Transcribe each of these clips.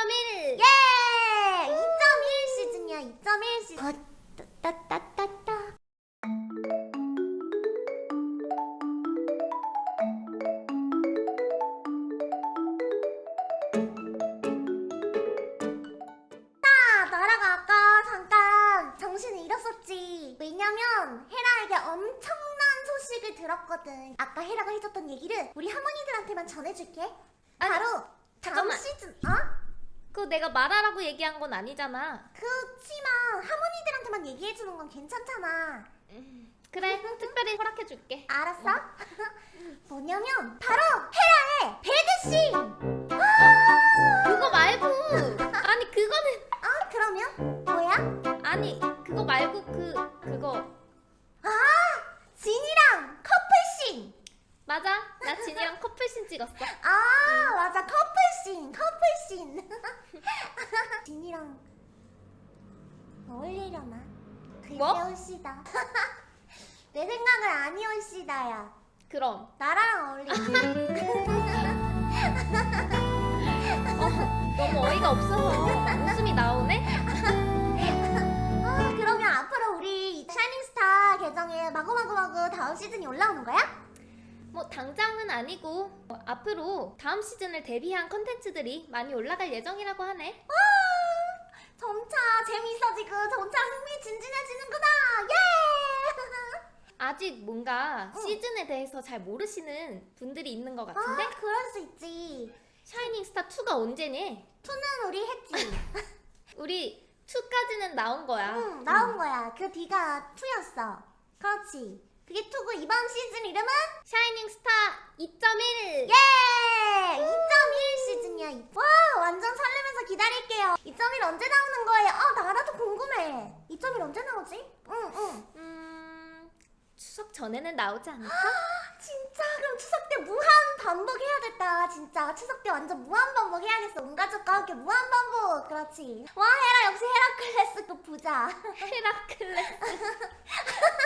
2.1 예! 2.1 시즌이야 2.1 시즌 어, 따따따따 나 나라가 아까 잠깐 정신을 잃었었지 왜냐면 헤라에게 엄청난 소식을 들었거든 아까 헤라가 해줬던 얘기를 우리 할머니들한테만 전해줄게 바로 다음 잠깐만. 시즌 어? 그거 내가 말하라고 얘기한 건 아니잖아. 그치만 할머니들한테만 얘기해주는 건 괜찮잖아. 그래 특별히 허락해줄게. 알았어? 뭐냐면 바로 헤라의 배드씬 그거 말고! 아니 그거는 아 그러면? 뭐야? 아니 그거 말고 그 그거. 아 진이랑 커플씬! 맞아. 나 진이랑 커플신 찍었어. 아 맞아. 커플씬 커플씬 진이랑 어울리려나? 글쎄 뭐? 올시다 내 생각은 아니올시다야 그럼 나랑 어울리지 너무 어이가 없어서 웃음이 나오네 아, 그러면 앞으로 우리 샤이닝스타 계정에 마구마구마구 다음 시즌이 올라오는 거야? 뭐 당장은 아니고 어, 앞으로 다음 시즌을 대비한 컨텐츠들이 많이 올라갈 예정이라고 하네. 점차 재미있어지고 점차 흥미진진해지는구나. 예! 아직 뭔가 응. 시즌에 대해서 잘 모르시는 분들이 있는 것 같은데? 아 그럴 수 있지. 샤이닝 스타 2가 언제니? two는 우리 했지. 우리 2까지는 나온 거야. 응 나온 거야. 그 뒤가 two였어. 그렇지 그게 two고 이번 시즌 이름은? 샤이닝 스타 2.1 예! 2.1 시즌이야 와 완전 설레면서 기다릴게요. 2.1 언제 나오는 거예요? 아 나라도 궁금해. 2.1 언제 나오지? 응응. 음... 추석 전에는 나오지 않을까? 진짜? 그럼 추석 때 무한 반복해야겠다. 진짜. 추석 때 완전 무한 반복해야겠어. 온 가족과 함께 무한 반복. 그렇지. 와 헤라 역시 헤라클레스 그 부자. 헤라클레스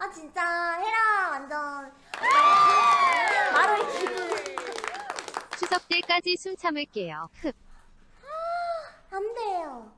아 진짜. 헤라 완전. 아, 마로의 기분. 추석 때까지 숨 참을게요. 아, 안 돼요.